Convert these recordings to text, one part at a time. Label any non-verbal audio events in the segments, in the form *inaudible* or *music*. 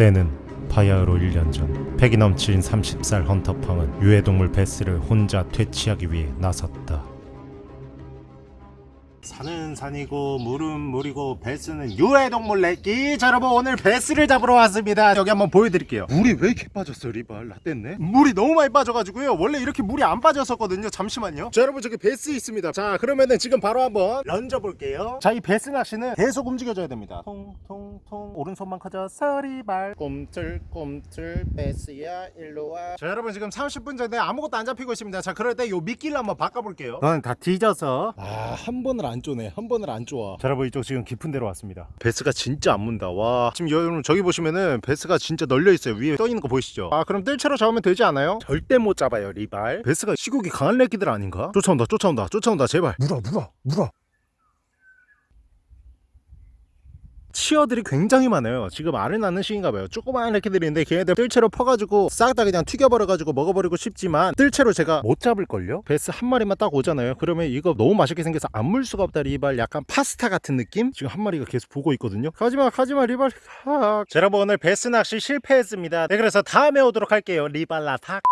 때는 바야흐로 1년 전 패기 넘친 30살 헌터팡은 유해동물 배스를 혼자 퇴치하기 위해 나섰다 산은 산이고 물은 물이고 배스는 유해동물 내끼 자 여러분 오늘 배스를 잡으러 왔습니다. 여기 한번 보여드릴게요. 물이 왜 이렇게 빠졌어 리발? 라떼네? 물이 너무 많이 빠져가지고요. 원래 이렇게 물이 안 빠졌었거든요. 잠시만요. 자 여러분 저기 배스 있습니다. 자 그러면은 지금 바로 한번 런져볼게요. 자 이 배스 낚시는 계속 움직여줘야 됩니다. 통통통. 오른손만 커져 서 리발. 꼼틀꼼틀. 배스야 일로와. 자 여러분 지금 30분 전에 아무것도 안 잡히고 있습니다. 자 그럴 때 요 미끼를 한번 바꿔볼게요. 너는 다 뒤져서. 아 한 번을 안 쪼네. 한 번을 안 쪼아. 자 여러분 이쪽 지금 깊은 데로 왔습니다. 배스가 진짜 안 문다. 와. 지금 여러분 저기 보시면은 배스가 진짜 널려 있어요. 위에 떠 있는 거 보이시죠? 아 그럼 뜰채로 잡으면 되지 않아요? 절대 못 잡아요 리발. 배스가 시국이 강한 래끼들 아닌가? 쫓아온다 쫓아온다 쫓아온다 제발. 물어 물어 물어 치어들이 굉장히 많아요. 지금 알을 낳는 시기인가 봐요. 조그마한 래끼들인데 걔네들 뜰채로 퍼가지고 싹 다 그냥 튀겨버려가지고 먹어버리고 싶지만 뜰채로 제가 못 잡을걸요? 배스 한 마리만 딱 오잖아요. 그러면 이거 너무 맛있게 생겨서 안 물 수가 없다 리발. 약간 파스타 같은 느낌? 지금 한 마리가 계속 보고 있거든요. 가지마 가지마 리발. 하. 자 여러분 오늘 배스 낚시 실패했습니다. 네 그래서 다음에 오도록 할게요. 리발라 탁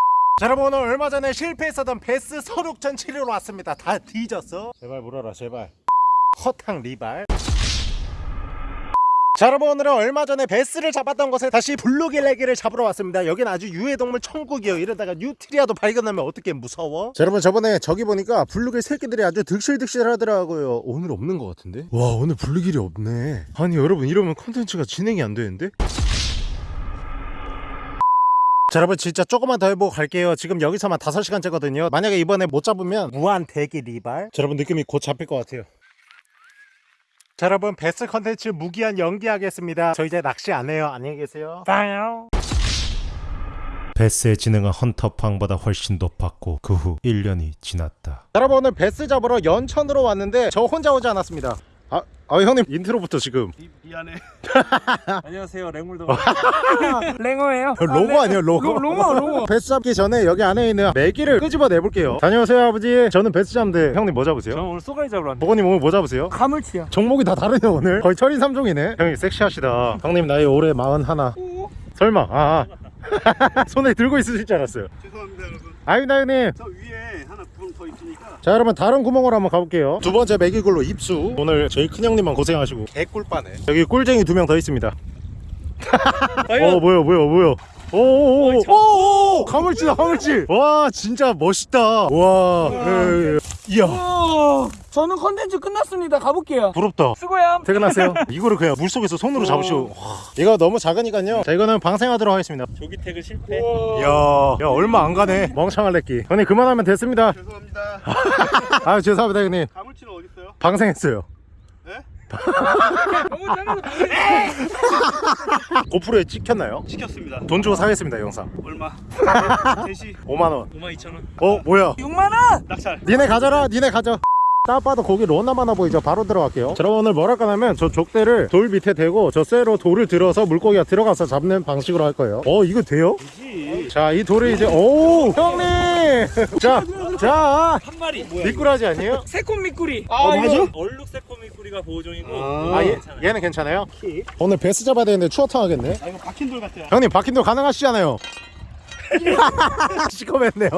자 여러분 오늘 얼마 전에 실패했었던 배스 설욕전 치르러 왔습니다. 다 뒤졌어. 제발 물어라 제발. 허탕 리발 자 여러분 오늘은 얼마 전에 배스를 잡았던 곳에 다시 블루길 래끼를 잡으러 왔습니다. 여긴 아주 유해동물 천국이에요. 이러다가 뉴트리아도 발견하면 어떻게 무서워? 자 여러분 저번에 저기 보니까 블루길 새끼들이 아주 득실득실 하더라고요. 오늘 없는 것 같은데? 와 오늘 블루길이 없네. 아니 여러분 이러면 컨텐츠가 진행이 안 되는데? 자 여러분 진짜 조금만 더 해보고 갈게요. 지금 여기서만 5시간째거든요. 만약에 이번에 못 잡으면 무한 대기 리발. 자 여러분 느낌이 곧 잡힐 것 같아요 자 여러분 베스 컨텐츠 무기한 연기하겠습니다. 저 이제 낚시 안 해요. 안녕히 계세요. 빠요. 베스의 지능은 헌터퐝보다 훨씬 높았고 그 후 1년이 지났다. 여러분 오늘 베스 잡으러 연천으로 왔는데 저 혼자 오지 않았습니다 아, 아 형님 인트로부터 지금 미, 미안해. *laughs* 안녕하세요, 랭물도. *laughs* 랭어예요? 로고 아니에요 로고 로, 로고 로고 *laughs* 베스 잡기 전에 여기 안에 있는 메기를 끄집어 내볼게요 다녀오세요 아버지 저는 베스 잡는데 형님 뭐 잡으세요? 저는 오늘 쏘가리 잡으러 왔는데. 보건님 오늘 뭐 잡으세요? 가물치요 종목이 다 다르네요 오늘 거의 철인 3종이네 형님 섹시하시다 형님 나이 올해 41 설마 아, 아. 손에 들고 있으실 줄 알았어요 죄송합니다, 여러분. 아닙니다 형님 저 위에 하나 구멍 더 있으니까. 자 여러분 다른 구멍으로 한번 가볼게요. 두 번째 메기굴로 입수. 오늘 저희 큰형님만 고생하시고. 개꿀빠네. 여기 꿀쟁이 두 명 더 있습니다. *laughs* 어 뭐야 뭐야 뭐야. 오오오 오. 가물치다 가물치 와 진짜 멋있다. 와. 예, 예. 이야. 오, 저는 컨텐츠 끝났습니다. 가볼게요. 부럽다. 수고야 퇴근하세요. *laughs* 이거를 그냥 물 속에서 손으로 잡으시고 와, 이거 너무 작으니까요. 자 이거는 방생하도록 하겠습니다. 조기 태그 실패. 이야. 야 얼마 안 가네. 멍청한 래끼. 형님 그만하면 됐습니다. 죄송합니다. *laughs* 아 죄송합니다 형님. 가물치는 어디 있어요? 방생했어요 *laughs* 고프로에 찍혔나요? 시켰습니다. 돈 주고 사겠습니다 영상 얼마? 대시 5만원 5만 2천 원. 어 뭐야 6만원 낙찰. 니네 가져라 니네 가져 딱 봐도 거기 로나 많아 보이죠 바로 들어갈게요 자 오늘 뭘 할까 하면 저 족대를 돌 밑에 대고 저 쇠로 돌을 들어서 물고기가 들어가서 잡는 방식으로 할 거예요 어 이거 돼요? 지자이 돌을 이제 오 형님 *laughs* 자 자 한 마리. 뭐야? 미꾸라지 아니에요? 새콤 미꾸리 어, 아 이거 얼룩 새꼬미 꾸리가 보호종이고. 아 얘, 괜찮아요. 얘는 괜찮아요? 키. 오늘 베스 잡아야 되는데 추어탕 하겠네 아 이거 박힌 돌 같아요. 형님 박힌 돌 가능하시잖아요 *laughs* *laughs* 시커맸네요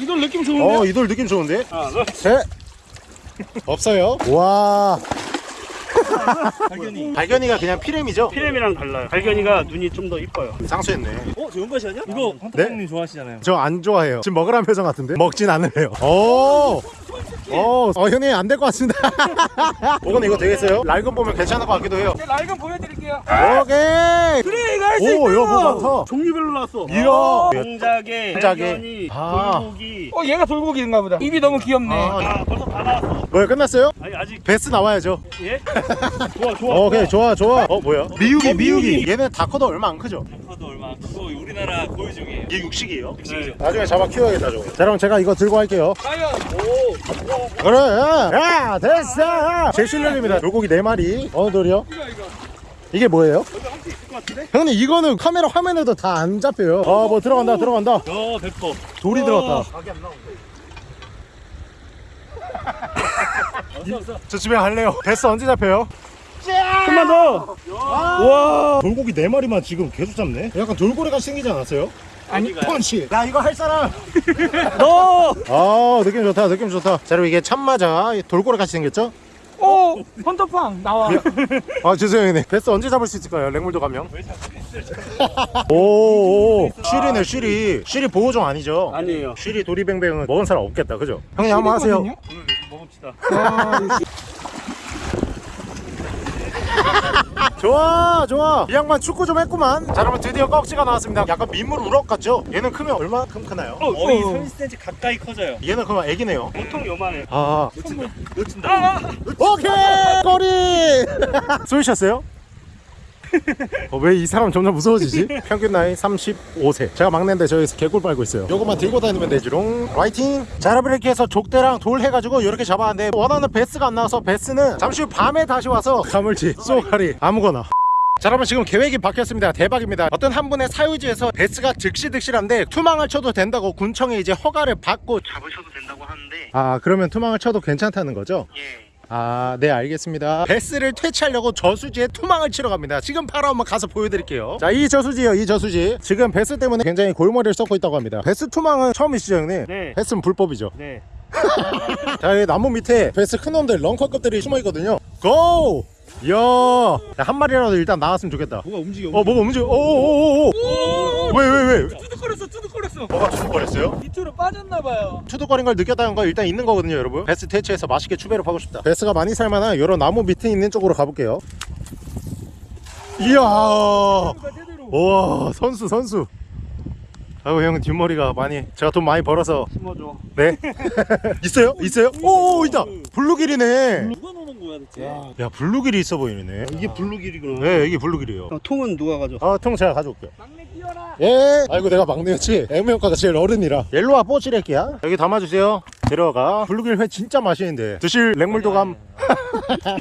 이거 느낌 좋은데? 어이돌 느낌 좋은데? 하나, 둘. 셋 *laughs* 없어요 와 *laughs* 발견이. 발견이가 그냥 피렘이죠? 피렘이랑 달라요. 발견이가 눈이 좀 더 이뻐요. 상수했네 어, 저 연것이 아니야? 이거 헌터님 좋아하시잖아요. 저 안 좋아해요 지금 먹으라는 표정 같은데 먹진 않으래요 오 어, 어 형님 안 될 것 같습니다 *laughs* 이건 이거 되겠어요? 낡은 보면 괜찮을 것 같기도 해요 제 라이건 보여드릴게요 오케이 그래 이거 할 수 있다 오 이거 뭐 많다 종류별로 나왔어. 이야 공작에, 공작에. 발견이, 아. 돌고기. 어 얘가 돌고기인가 보다 입이 너무 귀엽네 아. 아, 벌써 다 나왔어. 뭐야 끝났어요? 아니 아직 베스 나와야죠 예? *laughs* 좋아 좋아. 어, 오케이 좋아 좋아 어 뭐야? 어, 미육이. 미육이 얘네 다 커도 얼마 안 크죠? 커도 얼마 크고 우리나라 고유 중이에요. 이게 육식이에요? 육식이죠. 나중에 잡아 키워야겠다 저거 자 그럼 제가 이거 들고 할게요 과연 오, 그래 야 됐어 제 실력입니다 돌고기 4마리 어느 돌이요? 이거 이거 이게 뭐예요? 형님 이거는 카메라 화면에도 다 안 잡혀요 아 뭐 들어간다 들어간다 야, 100%. 돌이 들어갔다 각이 안 나오는데. *laughs* 저 집에 갈래요 베스 언제 잡혀요? 좀만 더. 와. 돌고기 네 마리만 지금 계속 잡네 약간 돌고래같이 생기지 않았어요? 아니 펀치 야 이거 할 사람. *laughs* 너! 아 느낌 좋다 느낌 좋다. 자 그리고 이게 참마자 돌고래 같이 생겼죠? 오 헌터팡 나와. 아 죄송해요 형님. 베스 언제 잡을 수 있을까요? 랭물도 가면? 오오. 쉬리네 쉬리. 쉬리 보호종 아니죠? 아니에요. 쉬리 도리뱅뱅은 먹은 사람 없겠다 그죠? 형님 한번 하세요? 오늘 먹읍시다. 아, 좋아 좋아 이 양반 축구 좀 했구만 자 그러면 드디어 꺽지가 나왔습니다 약간 민물 우럭 같죠? 얘는 크면 얼마큼 크나요? 거의 어. 30cm 가까이 커져요. 얘는 그럼 애기네요 보통 요만해. 아 놓친다. 놓친다. 오케이 꼬리 *laughs* 쏘이셨어요? 어, 왜이 사람 점점 무서워지지? 평균 나이 35세 제가 막내인데 저기서 개꿀 빨고 있어요 요거만 들고 다니면 되지롱 화이팅 자 여러분 이렇게 해서 족대랑 돌 해가지고 이렇게 잡아왔는데 원하는 베스가 안 나와서 베스는 잠시 후 밤에 다시 와서 가물치 쏘가리 아무거나 자 여러분 지금 계획이 바뀌었습니다 대박입니다 어떤 한 분의 사유지에서 베스가 득실득실한데 투망을 쳐도 된다고 군청에 이제 허가를 받고 잡으셔도 된다고 하는데. 아 그러면 투망을 쳐도 괜찮다는 거죠? 예. 아, 네, 알겠습니다. 베스를 퇴치하려고 저수지에 투망을 치러 갑니다. 지금 바로 한번 가서 보여드릴게요. 자, 이 저수지요, 이 저수지. 지금 베스 때문에 굉장히 골머리를 썩고 있다고 합니다. 베스 투망은 처음이시죠, 형님? 네. 베스는 불법이죠. 네. *laughs* 자, 여기 나무 밑에 베스 큰 놈들, lunker급들이 숨어 있거든요. Go! 이야, 야, 한 마리라도 일단 나왔으면 좋겠다. 뭐가 움직여. 어, 뭐가 움직여? 오오오오! 왜, 왜, 왜? 투둑거렸어 투둑거렸어 뭐가 투둑거렸어요? 밑으로 빠졌나봐요 투둑거린 걸 느꼈다는 거 일단 있는 거거든요 여러분 베스 퇴치해서 맛있게 추배를 하고 싶다 베스가 많이 살만한 이런 나무 밑에 있는 쪽으로 가볼게요 이야 와 선수 선수 아이고 형은 뒷머리가 많이 제가 돈 많이 벌어서 심어줘. 네 *laughs* 있어요? 있어요? 오 있다 블루길이네 누 가 노는 거야. 대체? 야 블루길이 있어 보이네. 이게 블루길이구나. 네. 이게 블루길이에요. 어, 통은 누가 가져? 아통 제가 가져올게요. 막내 끼워라. 예. 아이고 내가 막내였지? 애무형과가 제일 어른이라. 옐로와 뽀찌레끼야. 여기 담아주세요. 들어가. 블루길 회 진짜 맛있는데. 드실 랭물도감. *laughs*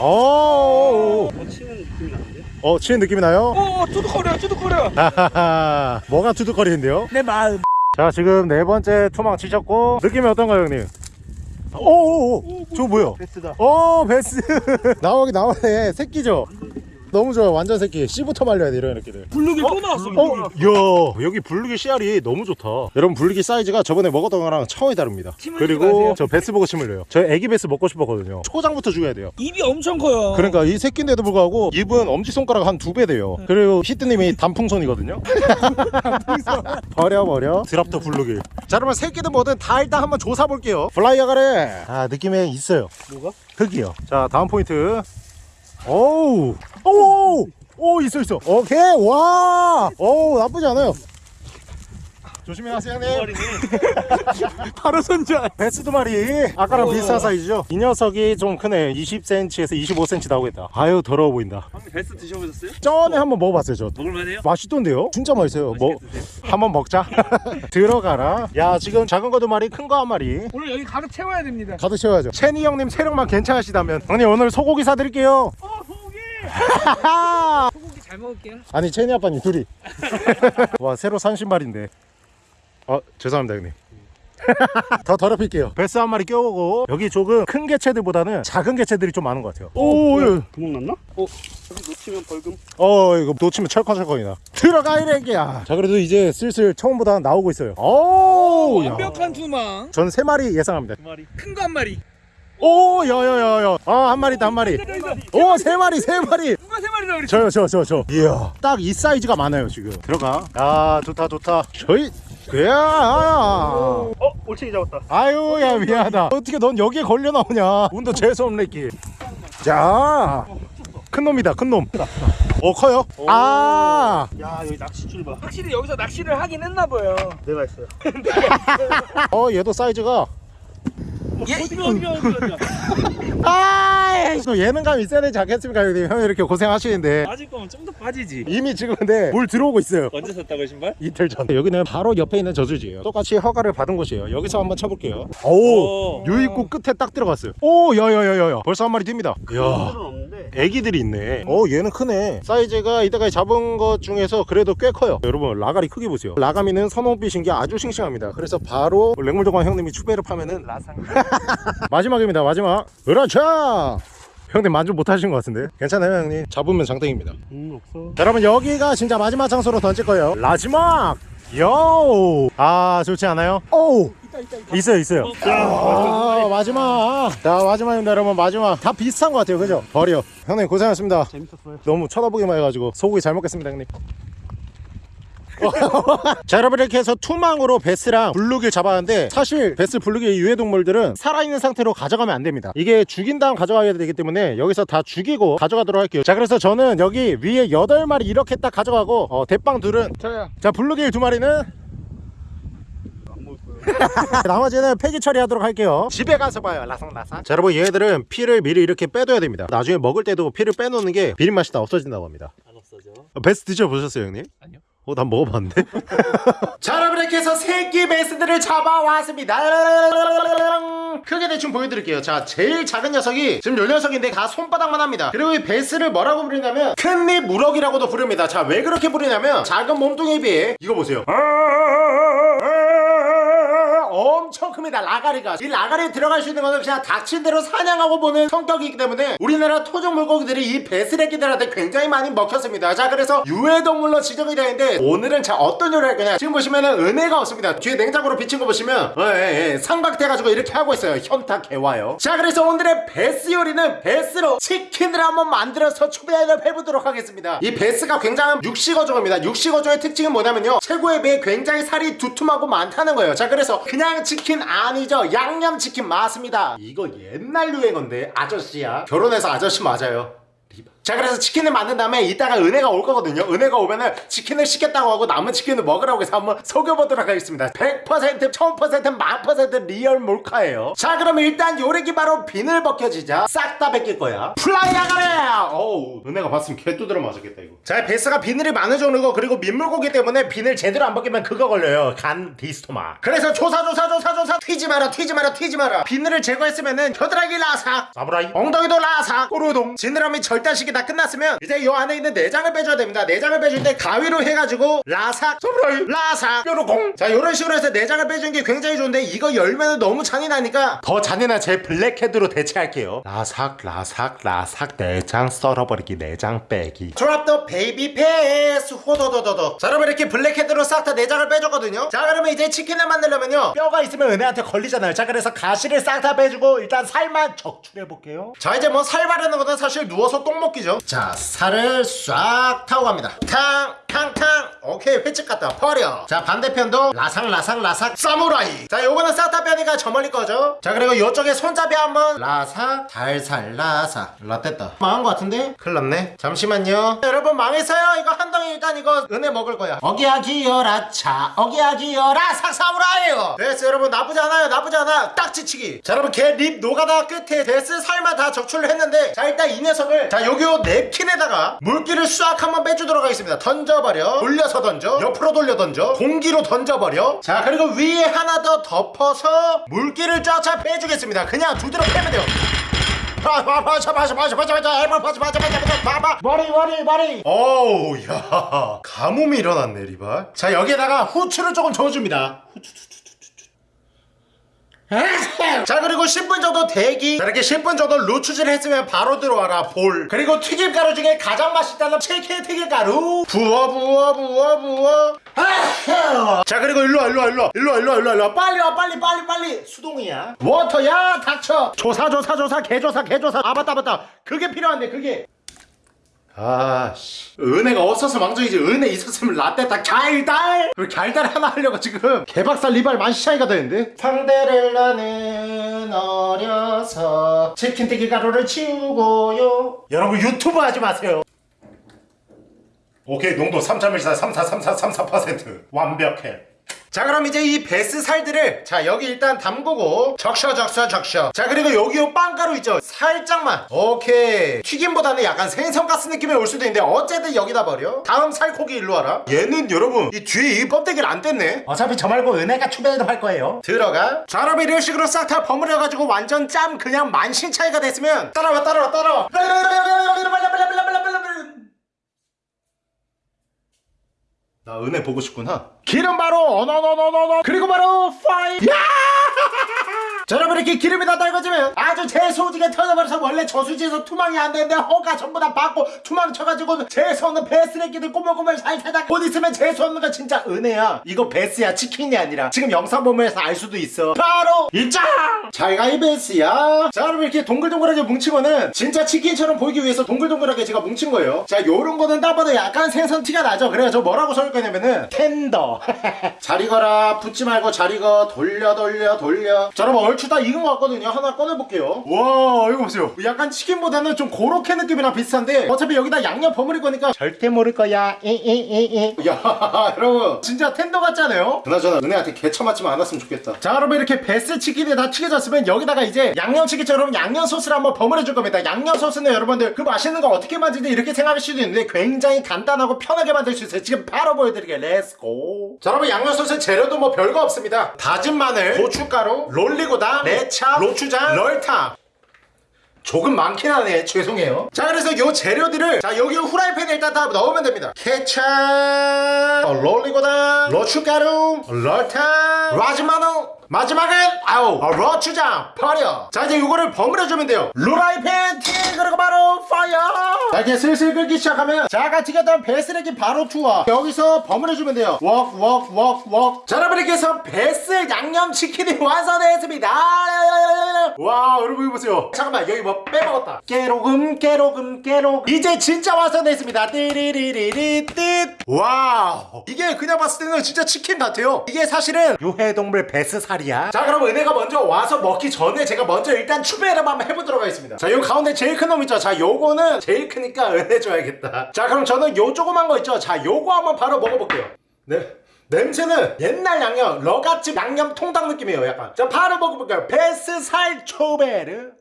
어, 어, 치는 느낌이 나는데? 어 치는 느낌이 나요? 오 투둑거려 투둑거려. 하하하. 뭐가 투둑거리는데요? 내 마음. 자 지금 네 번째 투망 치셨고 느낌이 어떤가요 형님? 오오오 저거 뭐야? 베스다. 오 베스 나오기 나오네 새끼죠? 너무 좋아요. 완전 새끼. 씨부터 말려야 돼 이런 새끼들 블루길 또 나왔어 어? 이야 여기 블루길 씨알이 너무 좋다. 여러분 블루길 사이즈가 저번에 먹었던 거랑 차원이 다릅니다. 그리고. 저 베스 보고 침 흘려요. 저 애기 베스 먹고 싶었거든요. 초장부터 죽여야 돼요. 입이 엄청 커요. 그러니까 이 새끼인데도 불구하고 입은 엄지손가락 한 두 배 돼요. 그리고 히트님이 단풍손이거든요. *laughs* 버려 버려. Drop the 블루길 자 그러면 새끼든 뭐든 다 일단 한번 조사 볼게요. 플라이어 가래. 아 느낌에 있어요. 뭐가? 흙이요. 자 다음 포인트 오우 오우 오 있어 있어. 오케이 와 오우 나쁘지 않아요 조심히 하세요 형님. *laughs* 바로 손절. 베스 두 마리. 아까랑 오. 비슷한 사이즈죠? 이 녀석이 좀 크네. 20cm에서 25cm 나오겠다. 아유 더러워 보인다. 한번 베스 드셔보셨어요? 전에 한번 먹어봤어요 저 먹을만해요? 맛있던데요? 진짜 맛있어요. 뭐. 한번 먹자. *laughs* 들어가라. 야 지금 작은 거 두 마리 큰 거 한 마리. 오늘 여기 가득 채워야 됩니다. 가득 채워야죠. 채니 형님 체력만 괜찮으시다면. 형님 오늘 소고기 사드릴게요. 어 소고기! *laughs* 소고기 잘 먹을게요. 아니 채니 아빠님 둘이. 와 새로 산 신발인데 어 죄송합니다 형님. *laughs* 더 더럽힐게요. 베스 한 마리 껴오고 여기 조금 큰 개체들보다는 작은 개체들이 좀 많은 것 같아요. 오, 예. 구멍 났나? 어, 놓치면 벌금. 어 이거 놓치면 철컹철컹이다. 들어가 이래기야. 자 그래도 이제 슬슬 처음보다 나오고 있어요. 오 야. 완벽한 투망 전 세 마리 예상합니다. 두 마리. 큰 거 한 마리. 오 야야야야. 아 한 마리 다 한 마리. 오 세 마리 세 마리. 누가 세 마리나 그랬지? 저요 저 저 저. 이야. 딱 이 사이즈가 많아요 지금. 들어가. 아 좋다 좋다. 저희 야 어, 올챙이 잡았다. 아유 야 미안하다. 어떻게 넌 여기에 걸려 나오냐? 운도 재수없네 자큰 놈이다 큰 놈 어 커요? 아. 야, 여기 낚싯줄 봐. 확실히 여기서 낚시를 하긴 했나 봐요. 내가 했어요. *laughs* 어 얘도 사이즈가. 예? 어디가 어디가 어디가. 아 또 예능감 있어야 되지 않겠습니까? 형님? 형이 이렇게 고생하시는데. 빠질 거면 좀 더 빠지지. 이미 지금 근데 물 들어오고 있어요. 언제 샀다고 신발? 이틀 전. 여기는 바로 옆에 있는 저수지예요. 똑같이 허가를 받은 곳이에요. 여기서 한번 쳐볼게요. 오 오. 유입구 끝에 딱 들어갔어요. 오 야야야야야. 벌써 한 마리 뜁니다. 이야. 애기들이 있네. 어 얘는 크네. 사이즈가 이때까지 잡은 것 중에서 그래도 꽤 커요. 여러분 라가리 크기 보세요. 라가미는 선홍빛인 게 아주 싱싱합니다. 그래서 바로 랭물정관 형님이 추배를 파면은 라상. *laughs* 마지막입니다 마지막. 그렇죠 *laughs* 형님 만족 못하신 것 같은데? 괜찮아요 형님? 잡으면 장땡입니다. 음 없어. 자, 여러분 여기가 진짜 마지막 장소로 던질 거예요. 마지막! 요! 아 좋지 않아요? 오! 있어요 있어요. 아 마지막. 자 마지막입니다 여러분. 마지막. 다 비슷한 것 같아요 그죠? 버려. 형님 고생하셨습니다. 재밌었어요. 너무 쳐다보기만 해가지고 소고기 잘 먹겠습니다 형님 자 여러분 이렇게 해서 투망으로 베스랑 블루길 잡았는데 사실 베스 블루길 유해동물들은 살아있는 상태로 가져가면 안 됩니다. 이게 죽인 다음 가져가야 되기 때문에 여기서 다 죽이고 가져가도록 할게요. 자 그래서 저는 여기 위에 8마리 이렇게 딱 가져가고 어, 대빵 둘은. 저요. 자 블루길 두 마리는 *laughs* 나머지는 폐기 처리하도록 할게요. 집에 가서 봐요 라상라상 자 여러분 얘들은 피를 미리 이렇게 빼둬야 됩니다. 나중에 먹을 때도 피를 빼놓는 게 비린 맛이 다 없어진다고 합니다. 안 없어져. 어, 베스 드셔보셨어요 형님? 아니요. 어, 난 먹어봤는데? *laughs* 자, 여러분 이렇게 해서 새끼 베스들을 잡아왔습니다. 크게 대충 보여드릴게요. 자, 제일 작은 녀석이 지금 요 녀석인데 다 손바닥만 합니다. 그리고 이 베스를 뭐라고 부르냐면 큰립 무럭이라고도 부릅니다. 자, 왜 그렇게 부르냐면 작은 몸뚱이에 비해 이거 보세요. 엄청 큽니다. 라가리가. 이 라가리에 들어갈 수 있는 거는 그냥 닥친 대로 사냥하고 보는 성격이기 때문에 우리나라 토종 물고기들이 이 배스레기들한테 굉장히 많이 먹혔습니다. 자 그래서 유해동물로 지정이 되는데 오늘은 자 어떤 요리를 할 거냐? 지금 보시면은 은혜가 없습니다. 뒤에 냉장고로 비친 거 보시면 어, 예, 예, 삼각돼가지고 이렇게 하고 있어요. 현타 개와요. 자 그래서 오늘의 베스 요리는 베스로 치킨을 한번 만들어서 추배를 해보도록 하겠습니다. 이 베스가 굉장한 육식어종입니다. 육식어종의 특징은 뭐냐면요. 체고에 비해 굉장히 살이 두툼하고 많다는 거예요. 자 그래서 그냥 치킨 아니죠? 양념치킨 맞습니다. 이거 옛날 유행어인데 아저씨야. 결혼해서 아저씨 맞아요 자 그래서 치킨을 만든 다음에 이따가 은혜가 올 거거든요. 은혜가 오면은 치킨을 시켰다고 하고 남은 치킨을 먹으라고 해서 한번 속여보도록 하겠습니다. 100% 1000% 만퍼센트 리얼 몰카예요. 자 그럼 일단 요리기 바로 비늘 벗겨지자. 싹 다 벗길 거야. 플라이 아가래 어우 은혜가 봤으면 개 두드려 맞았겠다 이거. 자 베스가 비늘이 많은 종류고 그리고 민물고기 때문에 비늘 제대로 안 벗기면 그거 걸려요. 간 디스토마 그래서 조사 조사 조사 조사. 튀지 마라 튀지 마라 튀지 마라. 비늘을 제거했으면은 겨드랑이 라삭 사무라이. 엉덩이도 라삭 꼬르동 지느러미 절단식이 다 끝났으면 이제 요 안에 있는 내장을 빼줘야 됩니다. 내장을 빼줄 때 가위로 해가지고 라삭 사무라이 라삭 뾰로공 자 요런 식으로 해서 내장을 빼주는 게 굉장히 좋은데 이거 열면은 너무 잔인하니까 더 잔인한 제 블랙헤드로 대체할게요. 라삭 라삭 라삭. 내장 썰어버리기 내장 빼기. drop the baby bass 호도도도도. 자 여러분 이렇게 블랙헤드로 싹 다 내장을 빼줬거든요. 자 그러면 이제 치킨을 만들려면요. 뼈가 있으면 은혜한테 걸리잖아요. 자 그래서 가시를 싹 다 빼주고 일단 살만 적출해볼게요. 자 이제 뭐 살 바르는 거는 사실 누워서 똥 먹기죠 자 살을 싹 타고 갑니다. 탕 탕탕. 오케이 횟집 같다 버려. 자 반대편도 라삭라삭 라삭 사무라이. 자 요거는 빼니까 저 멀리 거죠? 자 그리고 요쪽에 손잡이 한번. 라삭 달살 라삭 라떼다. 망한 거 같은데? 큰일 났네. 잠시만요. 여러분 망했어요. 이거 한 덩이 일단 이거 은혜 먹을 거야. 어기야 기어라 차 어기야 기어라 삭 사무라이요. 됐어 여러분. 나쁘지 않아요. 나쁘지 않아. 딱 지치기. 자 여러분 걔 립 노가다 끝에 데스 살만 다 적출을 했는데. 자 일단 이 녀석을 자 여기 요 냅킨에다가 물기를 싹 한번 빼주도록 하겠습니다. 던져 버려 돌려서 던져 옆으로 돌려 던져 공기로 던져버려 자 그리고 위에 하나 더 덮어서 물기를 쫙쫙 빼주겠습니다 그냥 두드러 패면 돼요 아, 아, 머리 머리 머리 어우 야 가뭄이 일어났네 리발 자 여기에다가 후추를 조금 저어줍니다 후추 자 그리고 10분 정도 대기. 자, 이렇게 10분 정도 루추질 했으면 바로 들어와라 볼. 그리고 튀김가루 중에 가장 맛있다는 치킨 튀김가루. 부어 부어 부어 부어. 자 그리고 일로와 일로와 일로와. 일로와 일로와 일로와 일로와. 빨리 와 빨리 빨리 빨리. 수동이야. 워터야 닥쳐. 조사 조사 조사 개조사 개조사. 아 맞다 맞다. 그게 필요한데 그게 아씨. 은혜가 없어서 망정이지. 은혜 있었으면 라떼 다 갸일달? 그리고 갸일달 하나 하려고 지금 개박살 리발 만시 차이가 되는데? 상대를 나는 어려서 치킨튀기 가루를 치우고요. 여러분 유튜브 하지 마세요. 오케이 농도 3.14 34 34 34% 완벽해 자 그럼 이제 이 베스 살들을 자 여기 일단 담그고 적셔 적셔 적셔. 자 그리고 여기 요 빵가루 있죠? 살짝만. 오케이. 튀김보다는 약간 생선가스 느낌이 올 수도 있는데 어쨌든 여기다 버려. 다음 살코기 일로 와라. 얘는 여러분 이 뒤에 이 껍데기를 안 뗐네. 어차피 저 말고 은혜가 추배도 할 거예요. 들어가. 자 여러분 이런 식으로 싹 다 버무려가지고 완전 짬 그냥 만신 차이가 됐으면 따라와 따라와 따라와 나 은혜 보고 싶구나. 기름 바로 어너너너너너 그리고 바로 파이. 야! 자 여러분 이렇게 기름이 다 달궈지면 아주 제소지게 터져버려서 원래 저수지에서 투망이 안 되는데 허가 전부 다 받고 투망 쳐가지고 재수 없는 배스레끼들 꼬물꼬물 잘 살다가 곧 있으면 재수 없는 거 진짜 은혜야. 이거 베스야 치킨이 아니라. 지금 영상 보면서 알 수도 있어. 바로 입장! 자기가 이 배스야. 자 여러분 이렇게 동글동글하게 뭉친 거는 진짜 치킨처럼 보이기 위해서 동글동글하게 제가 뭉친 거예요. 자 요런 거는 딱 봐도 약간 생선 티가 나죠? 그래서 저 뭐라고 써줄 거냐면은 tender. 잘 익어라. 붙지 말고 잘 익어 돌려 돌려 돌려. 자 여러분 얼추 다 익은 것 같거든요. 하나 꺼내볼게요. 와 이거 보세요. 약간 치킨보다는 좀 고로케 느낌이랑 비슷한데 어차피 여기다 양념 버무릴 거니까 절대 모를 거야. 이이이이 야 *laughs* 여러분. 진짜 tender 같잖아요? 그나저나 은혜한테 개처 맞지만 않았으면 좋겠다. 자 여러분 이렇게 배스 치킨이 다 튀겨졌으면 여기다가 이제 양념치킨처럼 양념 소스를 한번 버무려 줄 겁니다. 양념 소스는 여러분들 그 맛있는 거 어떻게 만드는지 이렇게 생각할 수도 있는데 굉장히 간단하고 편하게 만들 수 있어요. 지금 바로 보여드릴게요. let's go 자 여러분 양념 소스 재료도 뭐 별거 없습니다. 다진 마늘 고춧가루 롤리고 당 레차 로추장. 럴탕 조금 많긴 하네. 죄송해요. 자 그래서 요 재료들을 자 여기 후라이팬에 일단 다 넣으면 됩니다. 케찹 어, 롤리고당 로추가루 럴탕 라즈마노 마지막은 아우 어, 러추장 버려 자 이제 이거를 버무려주면 돼요. 루라이팬 티 그리고 바로 fire! 자 이제 슬슬 끓기 시작하면 자 아까 튀겼던 배스레기 바로 투하. 여기서 버무려주면 돼요. 웍 웍 웍웍 자 여러분 이렇게 해서 배스 양념치킨이 *laughs* 완성되었습니다. 와 여러분 이거 보세요. 잠깐만 여기 뭐 빼먹었다. 깨로금 깨로금 깨로금. 이제 진짜 완성됐습니다. 띠리리리리 띠와 이게 그냥 봤을 때는 진짜 치킨 같아요. 이게 사실은 유해동물 베스살 이야. 자 그럼 은혜가 먼저 와서 먹기 전에 제가 먼저 일단 추배를 한번 해보도록 하겠습니다. 자 요 가운데 제일 큰 놈 있죠? 자 요거는 제일 크니까 *laughs* 은혜 줘야겠다. 자 그럼 저는 요 조그만 거 있죠? 자 요거 한번 바로 먹어볼게요. 네. 냄새는 옛날 양념 러갓집 양념 통닭 느낌이에요 약간. 자 바로 먹어볼게요. 베스 살 초베르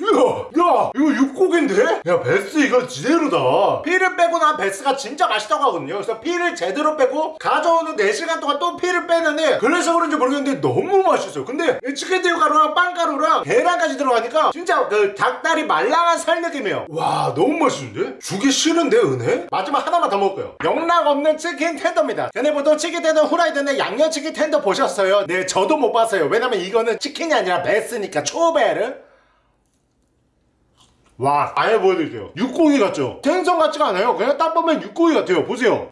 야, 야, 이거 육고기인데? 야, 베스 이거 제대로다. 피를 빼고 난 베스가 진짜 맛있다고 하거든요. 그래서 피를 제대로 빼고 가져오는 4시간 동안 또 피를 빼는데 그래서 그런지 모르겠는데 너무 맛있어요. 근데 이 치킨새우 가루랑 빵가루랑 계란까지 들어가니까 진짜 그 닭다리 말랑한 살 느낌이에요. 와, 너무 맛있는데? 주기 싫은데, 은혜? 마지막 하나만 더 먹을게요. 영락 없는 치킨 텐더입니다. 근데 보통 치킨 텐더 후라이드는 양념치킨 텐더 보셨어요? 네, 저도 못 봤어요. 왜냐면 이거는 치킨이 아니라 베스니까 초베르. 와 아예 보여드릴게요. 육고기 같죠? 생선 같지가 않아요. 그냥 딱 보면 육고기 같아요. 보세요.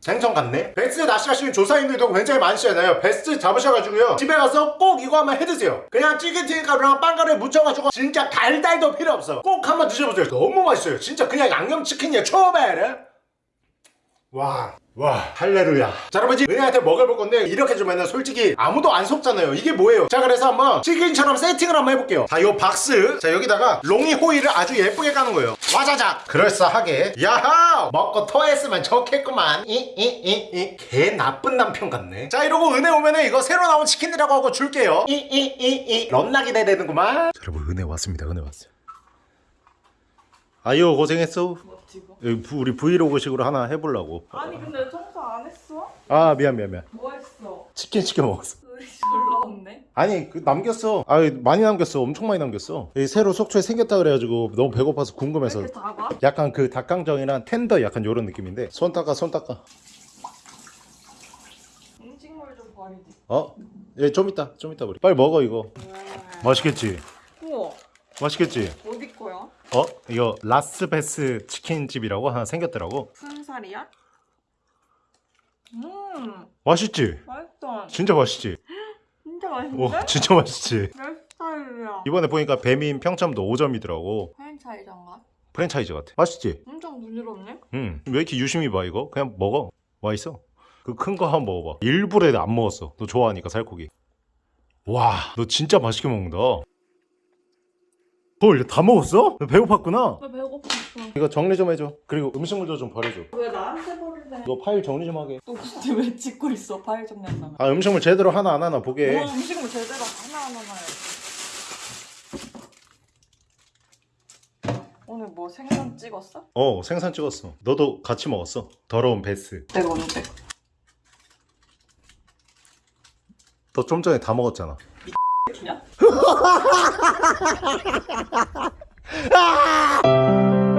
생선 같네? 베스트 낚시하시는 조사님들도 굉장히 많으시잖아요. 베스트 잡으셔가지고요. 집에 가서 꼭 이거 한번 해드세요. 그냥 찌개튀김 가루랑 빵가루에 묻혀가지고 진짜 달달도 필요 없어. 꼭 한번 드셔보세요. 너무 맛있어요. 진짜 그냥 양념치킨이에요. 초베르 와, 와, 할레루야. 자, 여러분, 이제 은혜한테 먹어볼 건데, 이렇게 주면은 솔직히 아무도 안 속잖아요. 이게 뭐예요? 자, 그래서 한번 치킨처럼 세팅을 한번 해볼게요. 자, 요 박스. 자, 여기다가 롱이 호일을 아주 예쁘게 까는 거예요. 와자작! 그럴싸하게. 야하! 먹고 토했으면 좋겠구만. 이, 이, 이, 이. 개 나쁜 남편 같네. 자, 이러고 은혜 오면은 이거 새로 나온 치킨이라고 하고 줄게요. 이, 이, 이, 이. 런나 기 대되는구만. 자, 여러분, 은혜 왔습니다. 은혜 왔어요. 아유, 고생했어. 뭐 지금? 여기 부- 우리 브이로그식으로 하나 해보려고. 아니 근데 청소 안 했어? 아 미안 미안 미안 뭐 했어? 치킨 시켜 먹었어 의리 별로 없네. 아니 그 남겼어 아 많이 남겼어 엄청 많이 남겼어 이 새로 속초에 생겼다 그래가지고 너무 배고파서 왜 궁금해서 이렇게 작아? 약간 그 닭강정이랑 텐더 약간 요런 느낌인데 손 닦아 손 닦아 음식물 좀 버리지. 어? 예좀 이따 좀 이따 우리 빨리 먹어 이거 맛있겠지 우와 맛있겠지 어? 이거 라스베스 치킨집이라고 하나 생겼더라고 무슨 살이야? 음 맛있지? 맛있다. 진짜 맛있지? *gasps* 진짜 오 맛있는데? 진짜 맛있지? 내 스타일이야. 이번에 보니까 배민 평점도 5점이더라고 프랜차이즈인가? 프랜차이즈 같아 맛있지? 엄청 부드럽네. 응. 왜 이렇게 유심히 봐 이거? 그냥 먹어. 와 있어. 그 큰 거 한번 먹어봐. 일부러 안 먹었어. 너 좋아하니까 살코기. 와, 너 진짜 맛있게 먹는다. 헐, 다 먹었어? 너 배고팠구나. 나 배고팠어. 이거 정리 좀 해줘. 그리고 음식물도 좀 버려줘. 왜 나한테 버리래? 너 파일 정리 좀 하게. 또 근데 왜 찍고 있어? 파일 정리한다면. 아, 음식물 제대로 하나 안 하나 보게. 뭐 음식물 제대로 하나하나 놔야지. 오늘 뭐 생선 찍었어? 어, 생선 찍었어. 너도 같이 먹었어. 더러운 베스. 내가 언제? 너 좀 전에 다 먹었잖아. 주냐? *laughs* ah!